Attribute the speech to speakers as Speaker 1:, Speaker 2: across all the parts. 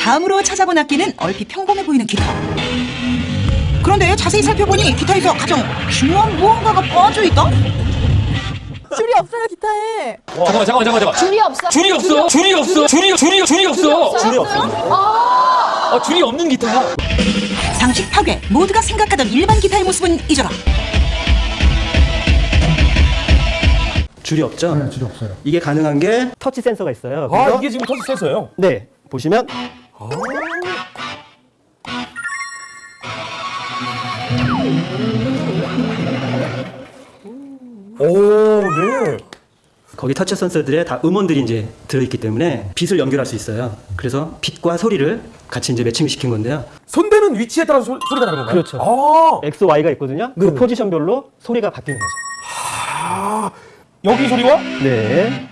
Speaker 1: 다음으로 찾아본 악기는 얼핏 평범해 보이는 기타. 그런데 자세히 살펴보니 기타에서 가장 중요한 무언가가 빠져있다?
Speaker 2: 줄이 없어요 기타에.
Speaker 3: 잠깐만 잠깐만 잠깐만 잠깐만.
Speaker 4: 줄이 없어.
Speaker 3: 줄이 없어. 줄이 없어. 줄이 줄이 줄이 없어.
Speaker 4: 줄이 없어요? 아,
Speaker 3: 아, 줄이 없는 기타.
Speaker 1: 상식 파괴. 모두가 생각하던 일반 기타의 모습은 잊어라.
Speaker 5: 줄이 없죠? 네, 줄이 없어요. 이게 가능한 게 터치 센서가 있어요.
Speaker 3: 아, 이게 지금 터치 센서예요.
Speaker 5: 네, 보시면
Speaker 3: 오, 네.
Speaker 5: 거기 터치 센서들에 다 음원들이 이제 들어있기 때문에 빛을 연결할 수 있어요. 그래서 빛과 소리를 같이 이제 매칭을 시킨 건데요.
Speaker 3: 손대는 위치에 따라서 소, 소리가 다른 건가요?
Speaker 5: 그렇죠.
Speaker 3: 아,
Speaker 5: X, Y가 있거든요. 그 포지션별로 소리가 바뀌는 거죠.
Speaker 3: 여기 소리와
Speaker 5: 네,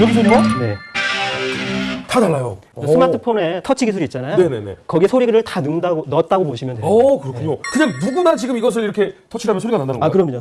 Speaker 3: 여기 소리와
Speaker 5: 네.
Speaker 3: 다 달라요.
Speaker 5: 스마트폰에 터치 기술이 있잖아요.
Speaker 3: 네네네.
Speaker 5: 거기에 소리를 다 넣는다고, 넣었다고 보시면 돼요.
Speaker 3: 오, 그렇군요. 그냥 누구나 지금 이것을 이렇게 터치를 하면 소리가 난다는
Speaker 5: 아,
Speaker 3: 거예요?
Speaker 5: 그럼요.